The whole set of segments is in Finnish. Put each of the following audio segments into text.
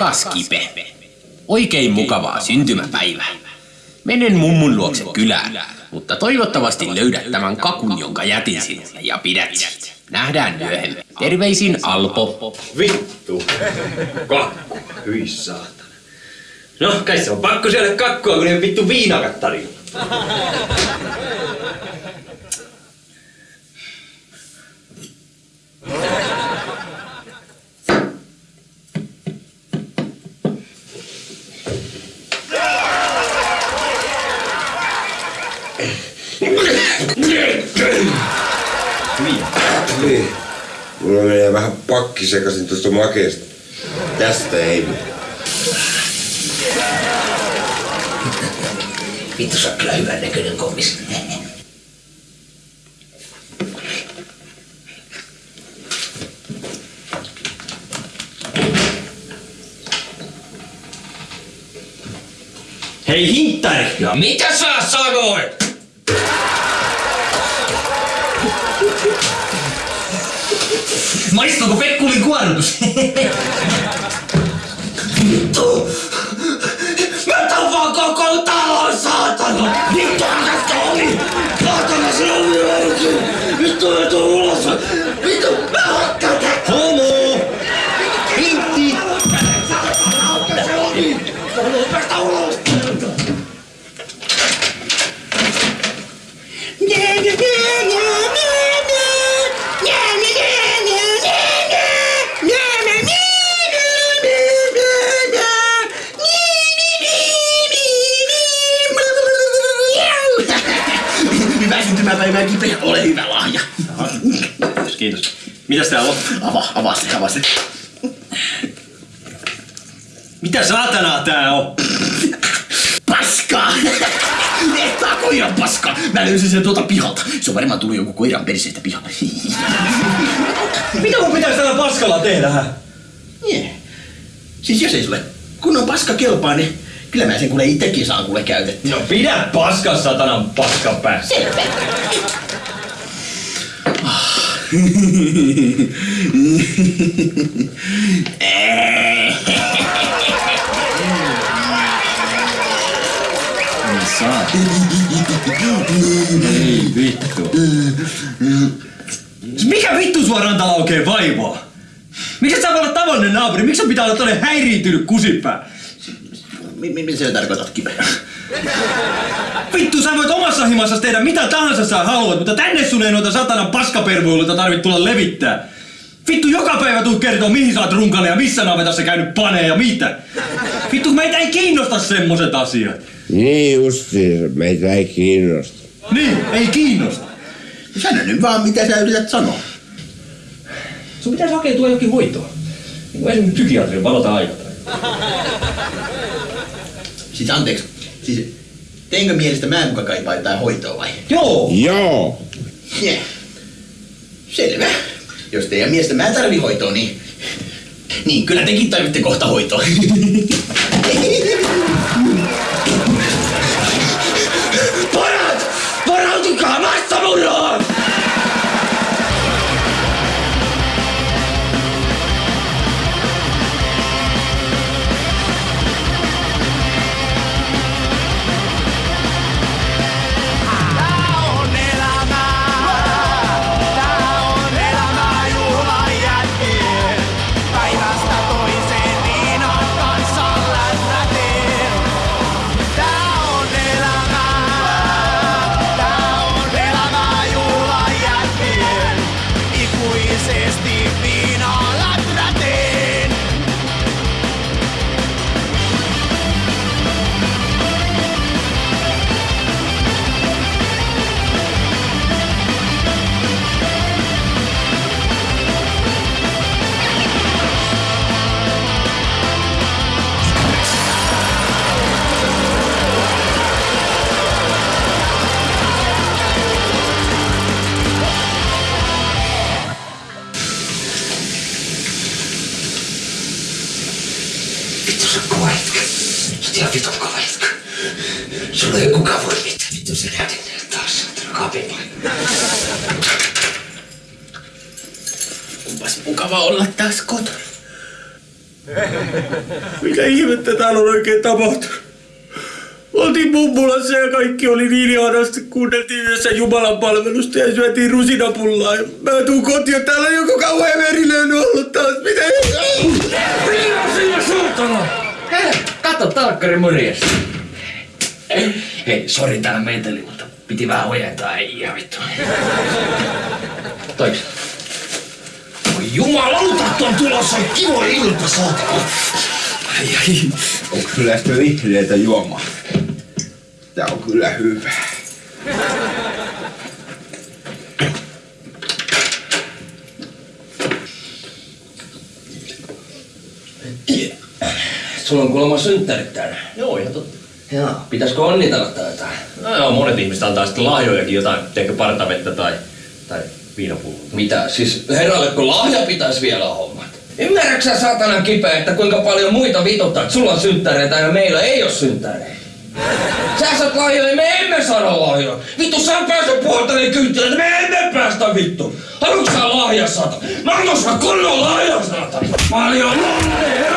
Rakas Kipe, oikein mukavaa syntymäpäivää. Menen mummun luokse kylään, mutta toivottavasti löydät tämän kakun, jonka jätin sinulle ja pidät. Nähdään myöhemmin. Terveisin Alpo. Vittu. Kakku. Hyi saatana. No, kai se on pakko syödä kakkua, kun ne vittu viinakat tarjolla. Niin. Mulla menee vähän pakki sekaisin tuosta makeesta. Tästä ei. Vittu, sä oot kyllä hyvän näköinen kommis. Hei, hinttari! No mitä sä sanoit? mas isso maistuuko Fekkulin kuorrutus? Täällä on? Avaa, avaa se, avaa se. Mitä saatanaa tää on? Paskaa! Ehtaa koiran paskaa! Mä löysin sen tuolta pihalta. Se on varmaan tullut joku koiran perseestä pihalle. Mitä mun pitäis tällä paskalla tehdä, hä? Nie. Siis jos ei sulle kunnon paska kelpaa, niin kyllä mä sen kuule itsekin saan kuule käytettyä. No pidä paskas satanan paskan päässä. Selvä. Ei vittu. Mikä vittu sua rantala oikein vaivaa? Miksi sä voi olla tavallinen naapuri? Miksi pitää olla tällainen häiriintynyt kusipää? Mi- mi- Mitä sä tarkoitat, Kipe? Vittu, sä voit omassa himassa tehdä mitä tahansa sä haluat, mutta tänne sun ei noita satanan paskapervuiluita tarvitse tulla levittää. Vittu, joka päivä tuu kertoo, mihin sä oot runkannut ja missä navetassa käynyt paneen ja mitä. Vittu, meitä ei kiinnosta semmoset asiat. Niin justiin, meitä ei kiinnosta. Niin, ei kiinnosta. Sano nyt vaan, mitä sä yrität sanoa. Sun pitäisi hakeutua jokin hoitoon. Niin kuin esimerkiksi psykiatrin valota aikataulu. Siis anteeksi, siis teinkö mielestä mä muka kaipaa jotain hoitoa vai? Joo! Joo. Yeah. Selvä. Jos teidän mielestä mä tarvii hoitoa, niin... Niin, kyllä tekin tarvitte kohta hoitoa. Parat! Varautukaa massamurroon! Ei kukaan voi mitään. Vittu se näytin taas. Kaapin Kumpas mukava olla taas kotona. Mitä ihmettä täällä on oikein tapahtunut? Oltiin mummulassa ja kaikki oli niin ihanasti. Kuunneltiin yhdessä Jumalan palvelusta ja syötiin rusinapullaa. Ja mä tuun kotiin ja täällä joku kauhean verilöyly ollut taas. Mitä? Hei, kato talkkari morjesta. Hei, sori tää meteli, mutta piti vähän ojentaa, ei ihan vittu. Toiks? Oi jumalauta, on tulossa kivo ilta, saatana. Ai ai. Onko kyllä sitä vihreätä juomaa? Tää on kyllä hyvä. Sulla on kuulemma synttärit täällä. Joo, ihan totta. Joo, pitäisikö onnitella tai jotain? No joo, monet ihmiset antaa sitten lahjojakin jotain, ehkä partavettä tai, tai viinapulloa. Mitä? Siis herralleko lahja pitäisi vielä hommat? Ymmärrätkö sä saatanan kipeä, että kuinka paljon muita vituttaa, että sulla on synttäreitä ja meillä ei ole synttäreitä? Sä saat lahjoja, me emme saada lahjoja. Vittu, sä pääset puoltani kyytiin, että me emme päästä vittu. Haluatko sä lahja saata? Mä annan sulle kunnon lahja saata. Paljon onnea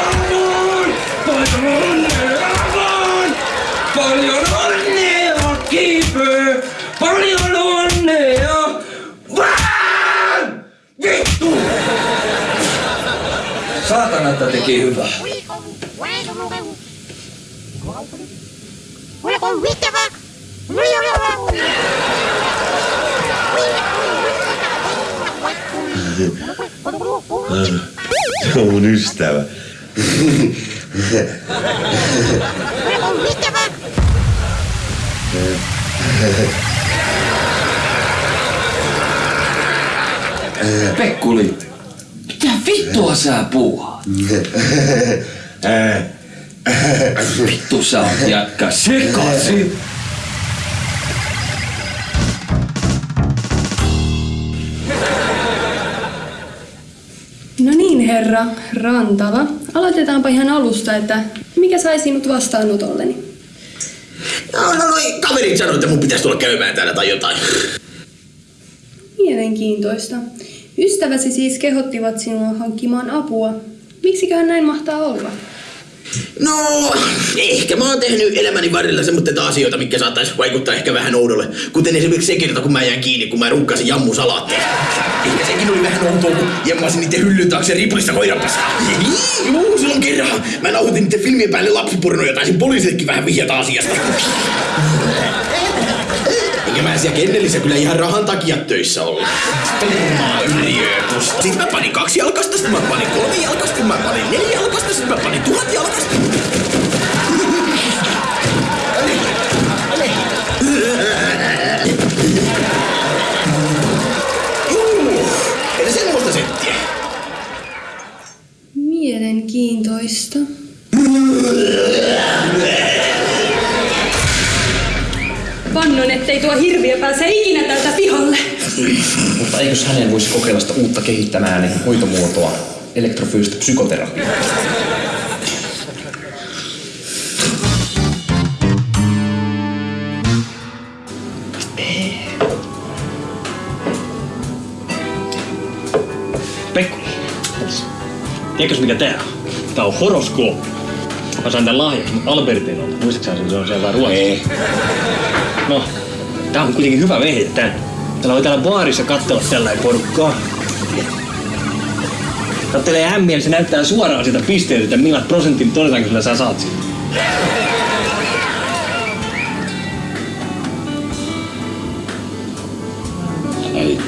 Että teki hyvää. Se on mun ystävä. Pekkuli, mitä vittua sä puuhaat? Vittu sä oot jätkä sekaisin. No niin, herra Rantala. Aloitetaanpa ihan alusta, että mikä sai sinut vastaanotolleni? No, no, noi kaverit sanoi, että mun pitäisi tulla käymään täällä tai jotain. Mielenkiintoista. Ystäväsi siis kehottivat sinua hankkimaan apua. Miksiköhän näin mahtaa olla? No, ehkä mä oon tehnyt elämäni varrella semmoista asioita, mitkä saattaisi vaikuttaa ehkä vähän oudolle. Kuten esimerkiksi se kerta, kun mä jäin kiinni, kun mä runkkasin jammusalaatteja. Ehkä sekin oli vähän outoa, kun jemmasin niiden hyllyn taakse ripulista koiranpesää. Juu, silloin kerran. Mä nauhoitin niiden filmien päälle lapsipornoja, taisin poliisillekin vähän vihjata asiasta. Enkä mä siellä kennelissä kyllä ihan rahan takia töissä olla. Spermaa yliotus. Sitten mä panin kaksi jalkasta, sitten mä panin kolme jalkasta, sitten mä panin neljä jalkasta, sitten mä panin tuhat jalkasta. Mielenkiintoista. Vannon, ettei tuo hirviö pääse ikinä tältä pihalle. Mutta eikös hänen voisi kokeilla sitä uutta kehittämään niin hoitomuotoa, elektrofyysistä psykoterapiaa? Pekku, tiedätkö mikä tää on? Tää on horoskooppi. Mä sain tän lahjaksi Albertinolta. Muistatko sä sen? Se on siellä Ruotsissa. Ei. No, tää on kuitenkin hyvä vehje tän. Täällä voi täällä baarissa katsella tällainen porukkaa. Kattelee ämmiä, niin se näyttää suoraan sitä pisteeltä, että millä prosentin todennäköisellä sä saat siitä. Ei.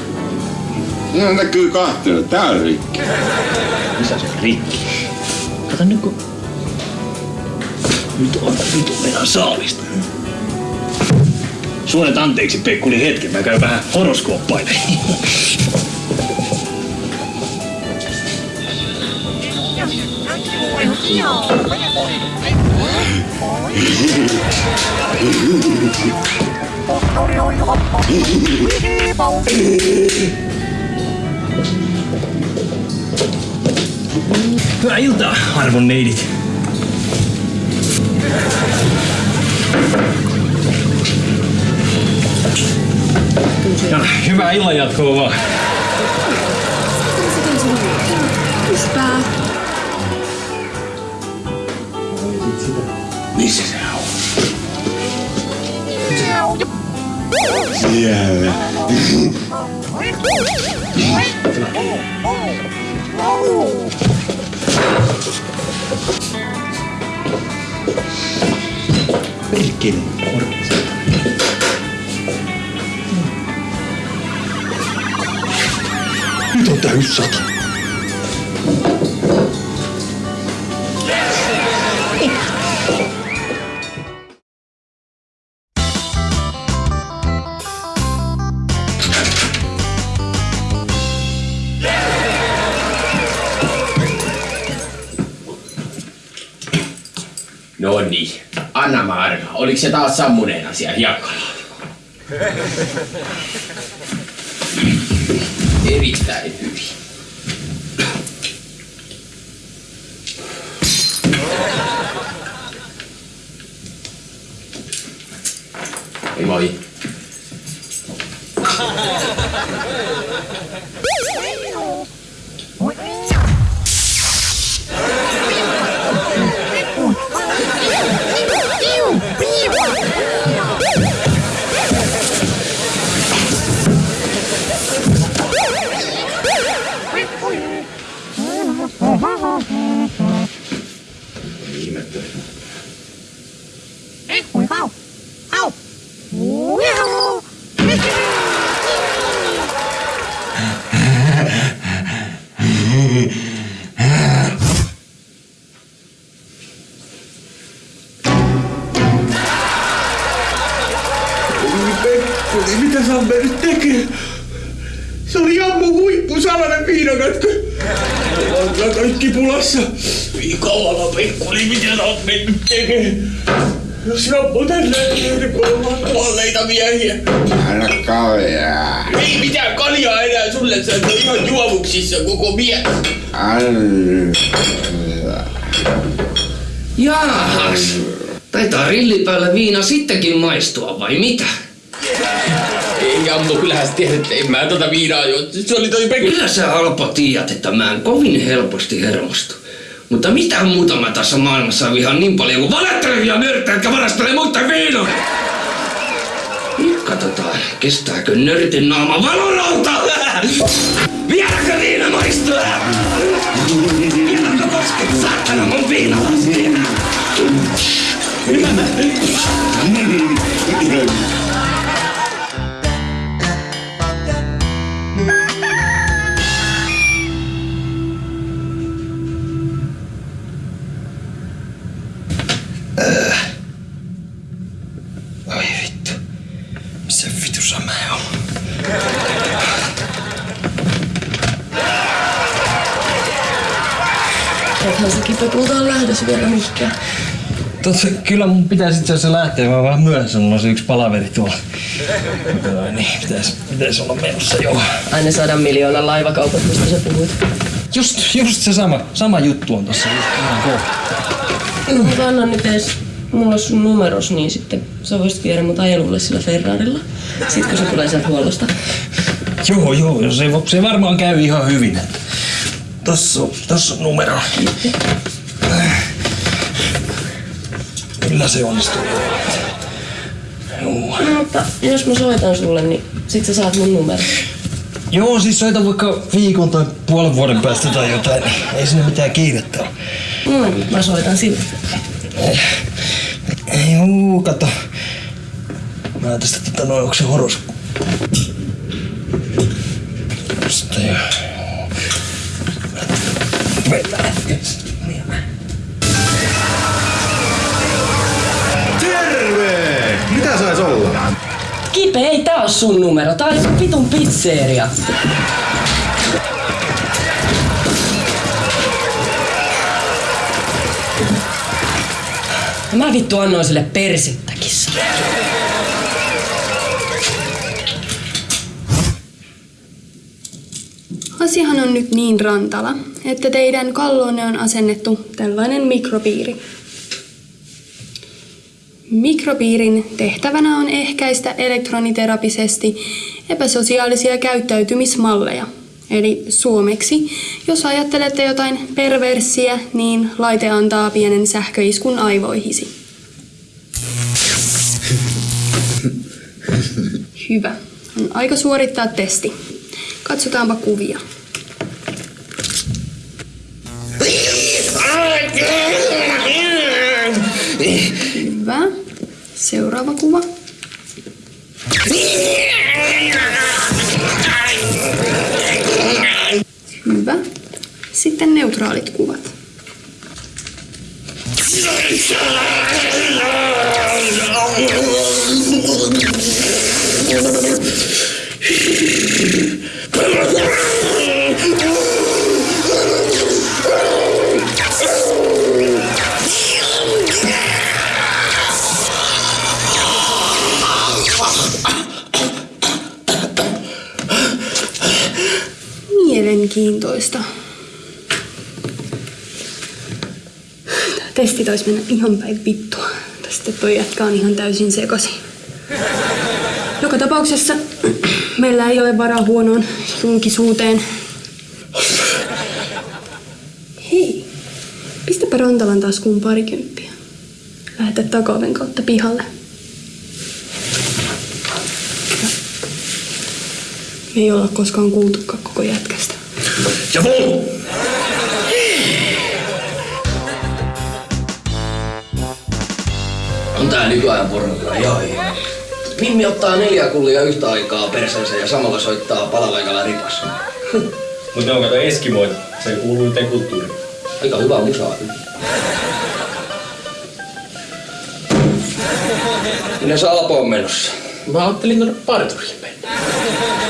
No näkyy kahtena. Tää on rikki. Missä se on rikki? Kato nyt kun... Nyt on vitu meidän saalista. Suonet anteeksi Pekkuli hetken, mä käyn vähän horoskooppailemaan. Hyvää iltaa, arvon neidit. Ja, hyvää illan jatkoa. Sata. No niin. Anna mä arva. Oliko se taas sammuneen asia hiekkalaatikko? Erittäin hyvin. Moi Se oli jammu huippu, salainen viinakatko. On kaikki pulassa. Viikolla Pekkuri, mitä sä oot mennyt tekemään? Jos jammu tänne, niin kuulemma kuolleita miehiä. Anna kaljaa. Ei mitään kaljaa enää sulle, sä oot ihan juovuksissa koko mies. Anna. Jaahas. Taitaa rillipäällä viina sittenkin maistua, vai mitä? Ei Jammu, kyllähän sä tiedät, että en mä tota viinaa jo. Se oli toi Pekka. Kyllä sä Alpo tiedät, että mä en kovin helposti hermostu. Mutta mitä muuta mä tässä maailmassa vihaan niin paljon kuin valettelevia nörttejä, jotka varastelee muiden viinoja? Nyt katsotaan, kestääkö nörtin naama valorauta? Vieläkö viina maistuu? Vieläkö kosket saatana mun viinalastia? Totta, kyllä mun pitäisi itse asiassa lähteä, mä vähän myöhässä, mulla on se yksi palaveri tuolla. Niin, pitäisi, pitäisi olla menossa joo. Aina sadan miljoonan laivakaupat, mistä sä puhuit. Just, just se sama, sama juttu on tossa just ihan kohta. Mutta anna nyt edes mulla on sun numeros, niin sitten sä voisit viedä mut ajelulle sillä Ferrarilla. Sitten kun se tulee sieltä huollosta. Joo, joo, se, se varmaan käy ihan hyvin. Tossa on, tossa on numero. Kyllä se onnistuu. Joo. No mutta jos mä soitan sulle, niin sit sä saat mun numero. Joo, siis soita vaikka viikon tai puolen vuoden päästä tai jotain, niin ei sinne mitään kiirettä ole. Mm, mä soitan sille. Joo, kato. Mä tästä tota noin, onko se horos? Tosta jo. Mennään. Kipe, ei tää oo sun numero. Tää on joku vitun pizzeria. Ja mä vittu annoin sille persittäkin. Asiahan on nyt niin rantala, että teidän kalloonne on asennettu tällainen mikropiiri. Mikropiirin tehtävänä on ehkäistä elektroniterapisesti epäsosiaalisia käyttäytymismalleja. Eli suomeksi, jos ajattelette jotain perversiä, niin laite antaa pienen sähköiskun aivoihisi. Hyvä. On aika suorittaa testi. Katsotaanpa kuvia. Hyvä. Seuraava kuva. Hyvä. Sitten neutraalit kuvat. Mielenkiintoista. Tää testi taisi mennä ihan päin vittua. Sitten toi jätkä on ihan täysin sekasi. Joka tapauksessa meillä ei ole varaa huonoon julkisuuteen. Hei, pistäpä Rantalan taskuun parikymppiä. Lähetä takaoven kautta pihalle. Me ei olla koskaan kuultukaan koko jätkästä. Ja vol! On tää nykyajan porno kyllä ihan hieno. Mimmi ottaa neljä kullia yhtä aikaa perseensä ja samalla soittaa palavaikalla ripas. Mut ne on kato eskimoita. Se kuuluu yhteen kulttuuriin. Aika hyvä musaa. Minne sä Alpo on menossa? Mä ajattelin tuonne parturille mennä.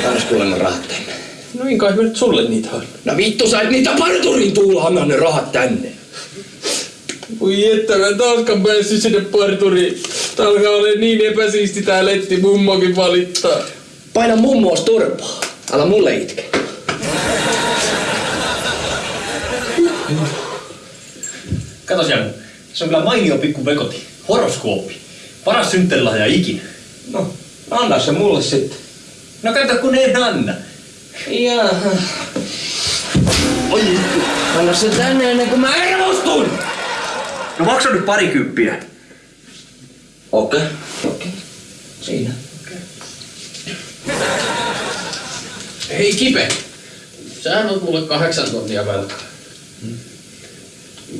Annas kuule ne rahat. No niin kai nyt sulle niitä on. No vittu sä et niitä parturiin tuulla, anna ne rahat tänne. Voi että mä taaskaan päässyt sinne parturiin. Tää alkaa olla niin epäsiisti tää letti, mummokin valittaa. Paina mummoos turpaa. Älä mulle itke. Kato Janne, se on kyllä mainio pikku vekoti. Horoskooppi. Paras synttärilahja ikinä. No, anna se mulle sitten. No kato kun en anna. Jaha. Oi, anna se tänne ennen kuin mä hermostun! No maksa nyt parikymppiä. Okei, okei. Siinä. Hei Kipe, sähän oot mulle kahdeksan tonnia velkaa.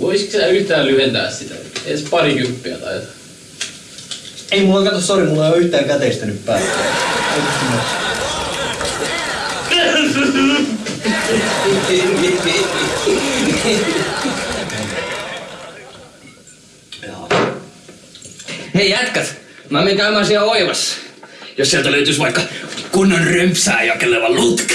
Voisitko sä yhtään lyhentää sitä? Edes parikymppiä tai jotain. Ei mulla kato, sori, mulla ei ole yhtään käteistä nyt päällä. Hei jätkät, mä menen käymään siellä oivassa. Jos sieltä löytyisi vaikka kunnon römpsää jakeleva lutka.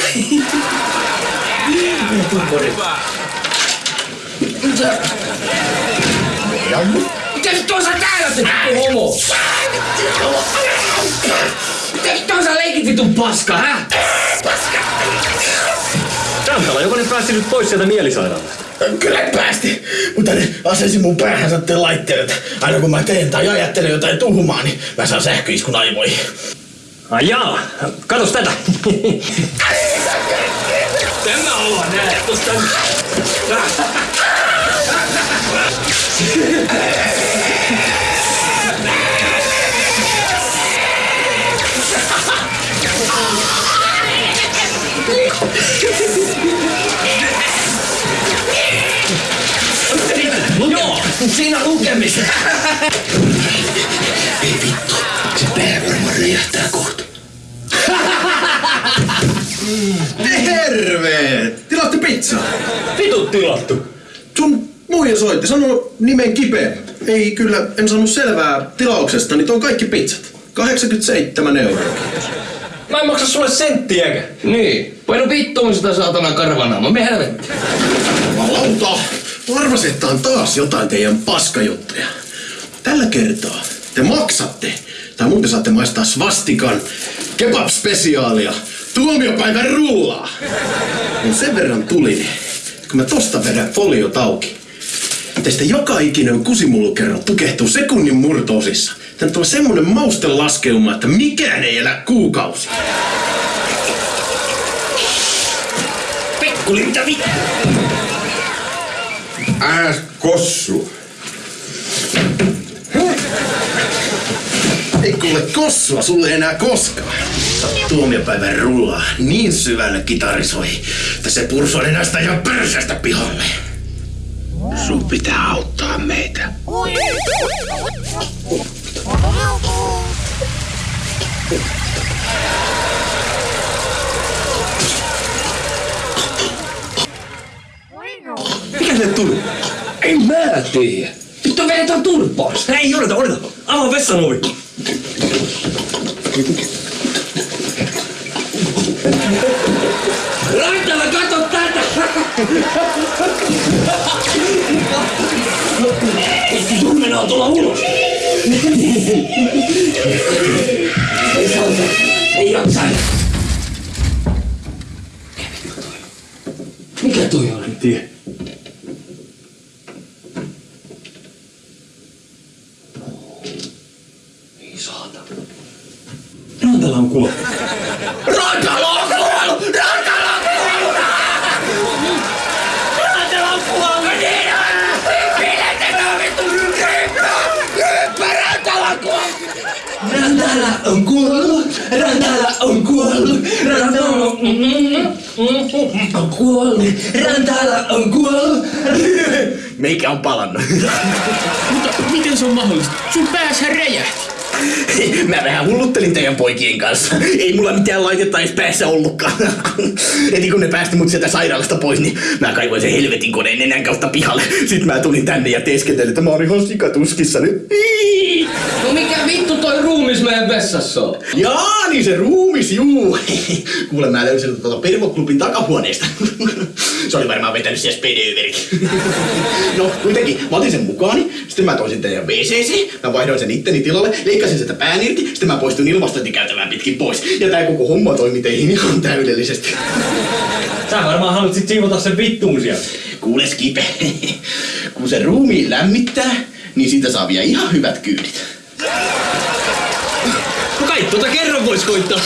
Mitä sä täällä teet, vittu homo? Mitä sä leikit vitun paska, hä? Rantala, joku nyt pääsi nyt pois sieltä mielisairaalasta. Kyllä päästi, mutta ne asensi mun päähän satteen laitteet. Aina kun mä teen tai ajattelen jotain tuhmaa, niin mä saan sähköiskun aivoihin. Ai jaa, katos tätä. Tämä olla näe, tosta... Joo, siinä lukemista. Ei vittu, se pää varmaan räjähtää kohta. Terve! Tilaatte pizzaa? Vitut tilattu. Sun muija soitti, sanoo nimen kipeä. Ei kyllä, en saanut selvää tilauksesta, niin on kaikki pizzat. 87 euroa. Mä en maksa sulle senttiäkään. Niin, paino vittuun sitä saatana karvanaama, me helvetti. Jumalauta! Arvasin, että on taas jotain teidän paskajuttuja. Tällä kertaa te maksatte, tai muuten saatte maistaa svastikan kebab-spesiaalia, tuomiopäivän rullaa. Kun sen verran tuli, kun mä tosta vedän foliot auki. Teistä joka ikinen kusimullukerro tukehtuu sekunnin murtoosissa. Tänne tulee semmonen maustelaskeuma, että mikään ei elä kuukausi. Kuule, mitä vittu? Ääs kossu. Ei kuule kossua sulle enää koskaan. Tuomiopäivän rullaa niin syvälle kitarisoi, että se pursoo nenästä ja perseestä pihalle. Sun pitää auttaa meitä. Mikä se tuli? En mä tiedä. Vittu vedetään turpaus. Ei odota, odota. Avaa vessan ovi. Rantala, kato tätä! Sun mennään tulla ulos. Ei sauta. Ei jaksa. Mikä toi on? En tiedä. Ei saata. Rantala on kuollut. Rantala on kuollut! Rantala on kuollut, Rantala on kuollut, Rantala on kuollut. Meikä on palannut. Mutta miten se on mahdollista? Sun päässä räjähti. Mä vähän hulluttelin teidän poikien kanssa. Ei mulla mitään laitetta edes päässä ollutkaan. Heti kun ne päästi mut sieltä sairaalasta pois, niin mä kaivoin sen helvetin koneen nenän kautta pihalle. Sitten mä tulin tänne ja teeskentelin, että mä oon ihan sikatuskissa nyt. No mikä vittu toi ruumis meidän vessassa on? Jaa, niin se ruumis, juu. Kuule, mä löysin sen tuolta Pervoklubin takahuoneesta. Se oli varmaan vetänyt siellä spedeöverit. No, kuitenkin, mä otin sen mukaani, sitten mä toin sen teidän WCC, mä vaihdoin sen itteni tilalle, leikkasin sitä pään irti, sitten mä poistuin ilmastointikäytävään pitkin pois. Ja tää koko homma toimi teihin ihan täydellisesti. Sä varmaan haluat sit siivota sen vittuun sieltä. Kuule, Skipe, kun se ruumiin lämmittää, niin siitä saa vielä ihan hyvät kyydit. No kai tuota kerran vois koittaa.